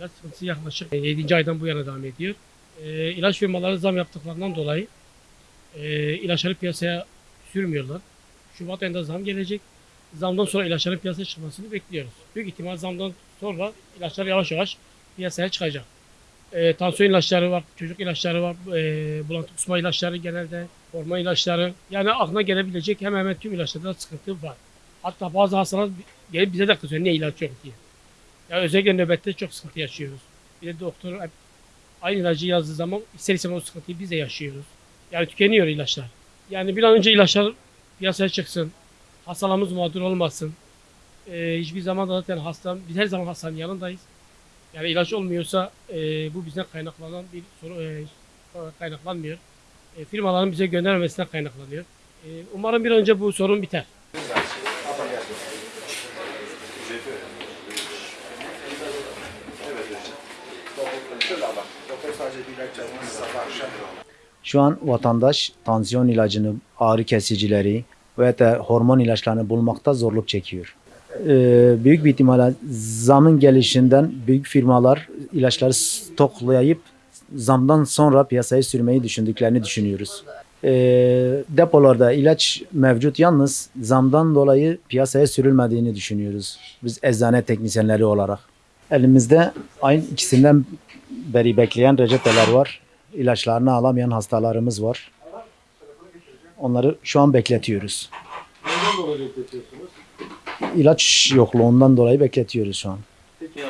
İlaç sıkıntısı yaklaşık 7. aydan bu yana devam ediyor. E, ilaç firmaları zam yaptıklarından dolayı e, ilaçları piyasaya sürmüyorlar. Şubat ayında zam gelecek. Zamdan sonra ilaçların piyasaya çıkmasını bekliyoruz. Büyük ihtimal zamdan sonra ilaçlar yavaş yavaş piyasaya çıkacak. E, tansiyon ilaçları var, çocuk ilaçları var, e, bulantı kusma ilaçları genelde, hormon ilaçları. Yani aklına gelebilecek hemen hemen tüm ilaçlarda sıkıntı var. Hatta bazı hastalar gelip bize de kızıyor ne ilaç yok diye. Yani özellikle nöbette çok sıkıntı yaşıyoruz. Bir de doktor aynı ilacı yazdığı zaman ister o sıkıntıyı biz de yaşıyoruz. Yani tükeniyor ilaçlar. Yani bir an önce ilaçlar piyasaya çıksın. Hastalarımız mağdur olmasın. Ee, hiçbir zaman da zaten hasta, biz her zaman hastanın yanındayız. Yani ilaç olmuyorsa e, bu bizden kaynaklanan bir soru e, kaynaklanmıyor. E, firmaların bize göndermemesinden kaynaklanıyor. E, umarım bir an önce bu sorun biter. Şu an vatandaş tansiyon ilacını, ağrı kesicileri ve de hormon ilaçlarını bulmakta zorluk çekiyor. Ee, büyük bir ihtimalle zamın gelişinden büyük firmalar ilaçları stoklayıp zamdan sonra piyasaya sürmeyi düşündüklerini düşünüyoruz. Ee, depolarda ilaç mevcut yalnız zamdan dolayı piyasaya sürülmediğini düşünüyoruz. Biz eczane teknisyenleri olarak. Elimizde ayın ikisinden beri bekleyen reçeteler var. İlaçlarını alamayan hastalarımız var. Onları şu an bekletiyoruz. Neden dolayı bekletiyorsunuz? İlaç yokluğundan dolayı bekletiyoruz şu an. Peki,